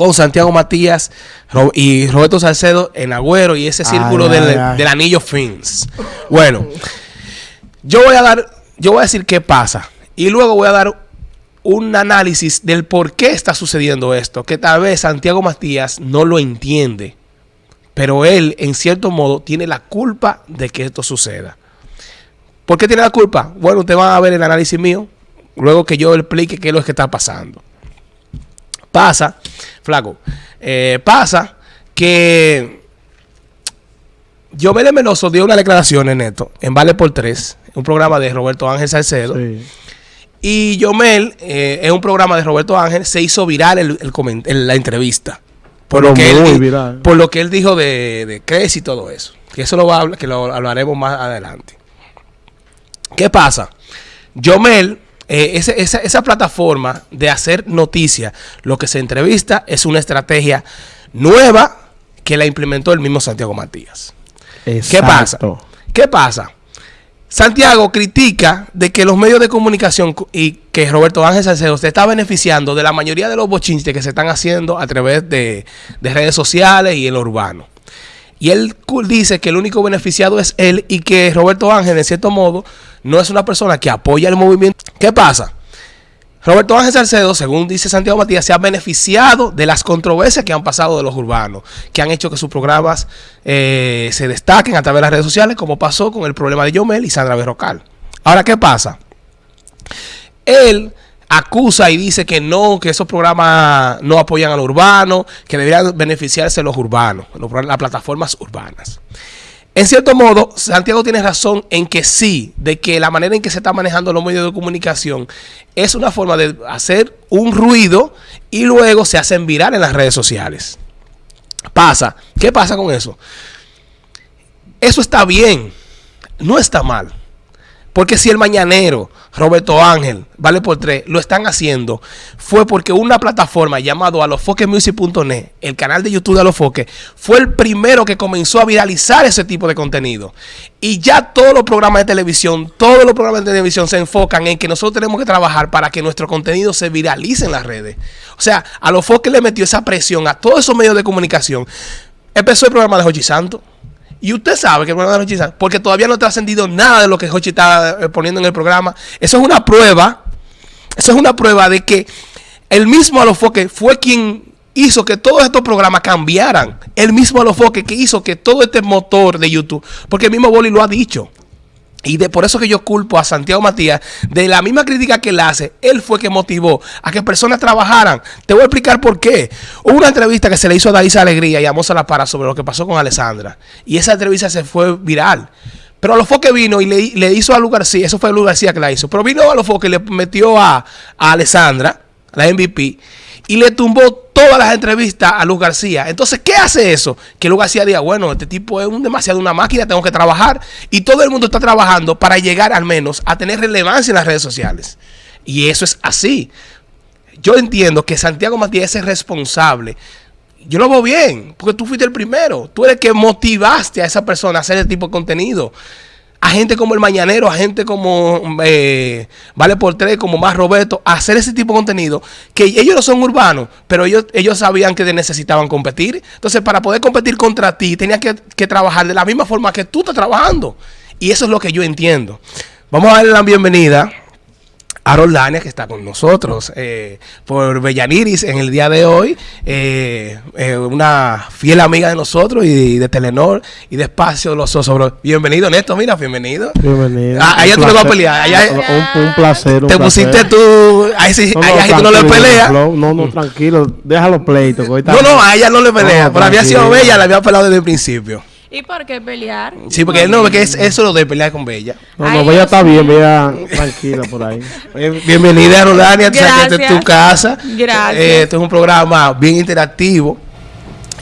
con Santiago Matías y Roberto Salcedo en Agüero y ese círculo del, anillo Fins. Bueno, yo voy a dar, yo voy a decir qué pasa y luego voy a dar un análisis del por qué está sucediendo esto, que tal vez Santiago Matías no lo entiende, pero él en cierto modo tiene la culpa de que esto suceda. ¿Por qué tiene la culpa? Bueno, usted va a ver el análisis mío, luego que yo explique qué es lo que está pasando. Pasa, flaco, eh, pasa que Yomel Menoso dio una declaración en esto, en Vale por Tres, un programa de Roberto Ángel Salcedo. Y Yomel, eh, en un programa de Roberto Ángel, se hizo viral el, la entrevista. Por lo, que él, por lo que él dijo de, de Cres y todo eso. Que eso lo, va a, que lo hablaremos más adelante. ¿Qué pasa? Yomel eh, esa, esa, plataforma de hacer noticias, lo que se entrevista es una estrategia nueva que la implementó el mismo Santiago Matías. ¿Qué pasa? ¿Qué pasa? Santiago critica de que los medios de comunicación y que Roberto Ángel Salcedo se está beneficiando de la mayoría de los bochinches que se están haciendo a través de, de redes sociales y en lo urbano. Y él dice que el único beneficiado es él y que Roberto Ángel, en cierto modo, no es una persona que apoya el movimiento. ¿Qué pasa? Roberto Ángel Salcedo, según dice Santiago Matías, se ha beneficiado de las controversias que han pasado de los urbanos, que han hecho que sus programas eh, se destaquen a través de las redes sociales, como pasó con el problema de Yomel y Sandra Berrocal. Ahora, ¿qué pasa? Él acusa y dice que no, que esos programas no apoyan al urbano, que deberían beneficiarse los urbanos, las plataformas urbanas. En cierto modo, Santiago tiene razón en que sí, de que la manera en que se está manejando los medios de comunicación es una forma de hacer un ruido y luego se hacen viral en las redes sociales. Pasa. ¿Qué pasa con eso? Eso está bien, no está mal. Porque si el mañanero, Roberto Ángel, vale por tres, lo están haciendo, fue porque una plataforma llamada alofoquemusic.net, el canal de YouTube de Alofoque, fue el primero que comenzó a viralizar ese tipo de contenido. Y ya todos los programas de televisión, todos los programas de televisión se enfocan en que nosotros tenemos que trabajar para que nuestro contenido se viralice en las redes. O sea, Alofoque le metió esa presión a todos esos medios de comunicación. Empezó el programa de Jochi Santo y usted sabe que el programa de Hochi porque todavía no ha trascendido nada de lo que Hochi está eh, poniendo en el programa. Eso es una prueba, eso es una prueba de que el mismo Alofoque fue quien hizo que todos estos programas cambiaran. El mismo Alofoque que hizo que todo este motor de YouTube, porque el mismo Boli lo ha dicho. Y de por eso que yo culpo a Santiago Matías de la misma crítica que él hace, él fue que motivó a que personas trabajaran. Te voy a explicar por qué. Hubo una entrevista que se le hizo a Daisa Alegría y a Moza La Para sobre lo que pasó con Alessandra. Y esa entrevista se fue viral. Pero a lo fue que vino y le, hizo a Lu García, eso fue Lu García que la hizo. Pero vino a lo fue que le metió a, a Alessandra, la MVP, y le tumbó todas las entrevistas a Luz García. Entonces, ¿qué hace eso? Que Luz García diga, bueno, este tipo es un demasiado una máquina, tengo que trabajar. Y todo el mundo está trabajando para llegar al menos a tener relevancia en las redes sociales. Y eso es así. Yo entiendo que Santiago Matías es responsable. Yo lo veo bien, porque tú fuiste el primero. Tú eres el que motivaste a esa persona a hacer ese tipo de contenido a gente como el Mañanero, a gente como eh, Vale por Tres, como más Roberto, hacer ese tipo de contenido, que ellos no son urbanos, pero ellos, ellos sabían que necesitaban competir. Entonces, para poder competir contra ti, tenías que, que trabajar de la misma forma que tú estás trabajando. Y eso es lo que yo entiendo. Vamos a darle la bienvenida a Roldania, que está con nosotros eh, por Bellaniris en el día de hoy, eh, eh, una fiel amiga de nosotros y de Telenor y de Espacio Los Osos. Bienvenido, Néstor, mira, bienvenido. Bienvenido. Ah, allá tú le vas a pelear. un, placer. te pusiste tú, ahí sí, no, allá tú no le peleas. No, no, tranquilo, déjalo pleito. no, no, a ella no le pelea, pero había sido bella, la había pelado desde el principio. ¿Y por qué pelear? Sí, porque no ve que es eso lo de pelear con Bella. No, no, Bella está bien, Bella tranquila por ahí. Bienvenida a Rolania, Gracias. Esta es tu casa. Gracias. Eh, este es un programa bien interactivo.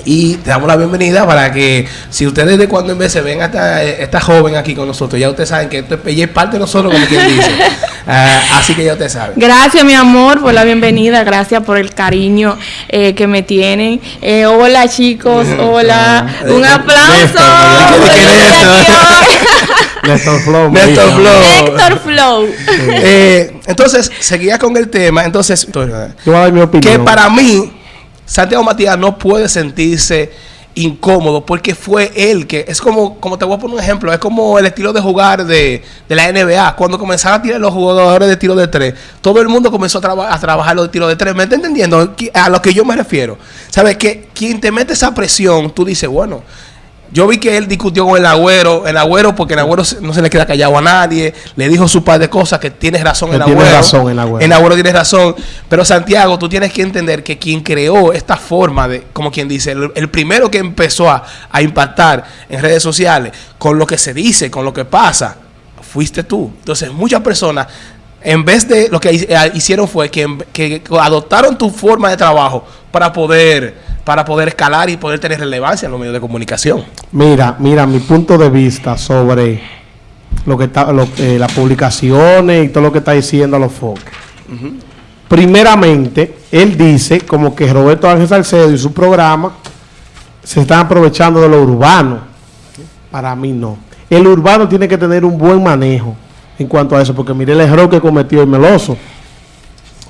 Y te damos la bienvenida para que si ustedes de cuando en vez se ven a esta, esta, joven aquí con nosotros, ya ustedes saben que esto es, parte de nosotros, como quien dice. Ah, así que ya ustedes saben. Gracias, mi amor, por la bienvenida. Gracias por el cariño eh, que me tienen. Eh, hola, chicos. Hola. Un aplauso. Néstor Flow. Néstor Flow. Néstor Flow. Eh, entonces, seguía con el tema. Entonces, yo voy a dar mi opinión. que para mí Santiago Matías no puede sentirse incómodo porque fue él que es como, como te voy a poner un ejemplo, es como el estilo de jugar de, de la NBA. Cuando comenzaron a tirar los jugadores de tiro de tres, todo el mundo comenzó a, traba- a trabajar los de tiro de tres. ¿Me está entendiendo? A lo que yo me refiero. ¿Sabes? Que quien te mete esa presión, tú dices, bueno. Yo vi que él discutió con el agüero, el agüero porque el agüero no se le queda callado a nadie, le dijo su par de cosas que tienes razón Que el tiene agüero. razón el Agüero. En Agüero tienes razón. Pero Santiago, tú tienes que entender que quien creó esta forma de, como quien dice, el, el primero que empezó a, a impactar en redes sociales con lo que se dice, con lo que pasa, fuiste tú. Entonces, muchas personas, en vez de lo que eh, hicieron fue que, que adoptaron tu forma de trabajo para poder, para poder escalar y poder tener relevancia en los medios de comunicación. Mira, mira, mi punto de vista sobre lo que está, lo- eh, las publicaciones y todo lo que está diciendo los foques. Primeramente, él dice como que Roberto Ángel Salcedo y su programa se están aprovechando de lo urbano. Para mí no. El urbano tiene que tener un buen manejo en cuanto a eso, porque mire el error que cometió el Meloso.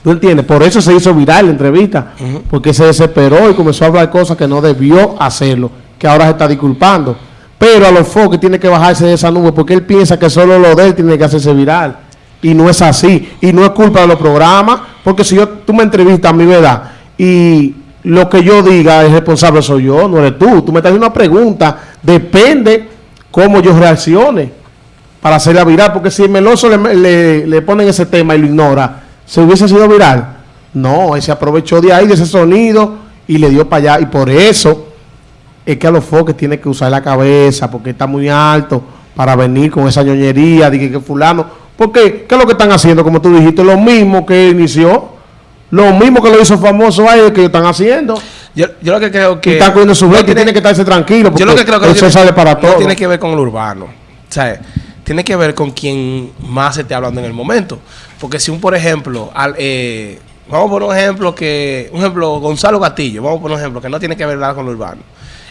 ¿Tú entiendes? Por eso se hizo viral la entrevista, porque se desesperó y comenzó a hablar cosas que no debió hacerlo, que ahora se está disculpando. Pero a los foques tiene que bajarse de esa nube, porque él piensa que solo lo de él tiene que hacerse viral. Y no es así. Y no es culpa de los programas, porque si yo tú me entrevistas a mi verdad y lo que yo diga es responsable soy yo, no eres tú. Tú me estás haciendo una pregunta, depende cómo yo reaccione para hacerla viral, porque si el Meloso le, le, le ponen ese tema y lo ignora, ¿se hubiese sido viral? No, él se aprovechó de ahí, de ese sonido, y le dio para allá, y por eso es que a los foques tiene que usar la cabeza, porque está muy alto para venir con esa ñoñería, de que, que fulano, porque ¿qué es lo que están haciendo? Como tú dijiste, lo mismo que inició, lo mismo que lo hizo famoso a ellos que ellos están haciendo. Yo, yo lo que creo que... y están cogiendo su no y tiene- tiene que estarse tranquilo, porque Yo lo que creo que eso tiene- sale para no todo. tiene que ver con el urbano. O sea, tiene que ver con quien más se esté hablando en el momento. Porque si un, por ejemplo, al, eh, vamos a poner un ejemplo que, un ejemplo, Gonzalo Gatillo, vamos a poner un ejemplo que no tiene que ver nada con lo urbano.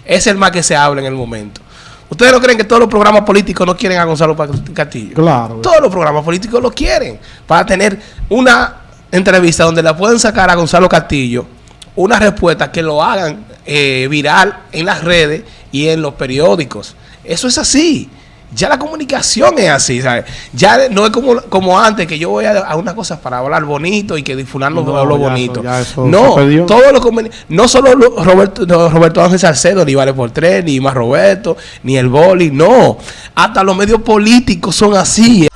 Es el más que se habla en el momento. ¿Ustedes no creen que todos los programas políticos no quieren a Gonzalo Castillo? Claro. Todos los programas políticos lo quieren para tener una entrevista donde la pueden sacar a Gonzalo Castillo una respuesta que lo hagan eh, viral en las redes y en los periódicos. Eso es así. Ya la comunicación es así, ¿sabes? Ya no es como, como antes, que yo voy a, a una cosa para hablar bonito y que fulano No, no, lo bonito. eso- no, se perdió. todo lo conveni- no solo lo- Roberto, no, Roberto Ángel Salcedo, ni Vale por Tres, ni más Roberto, ni el boli, no. Hasta los medios políticos son así.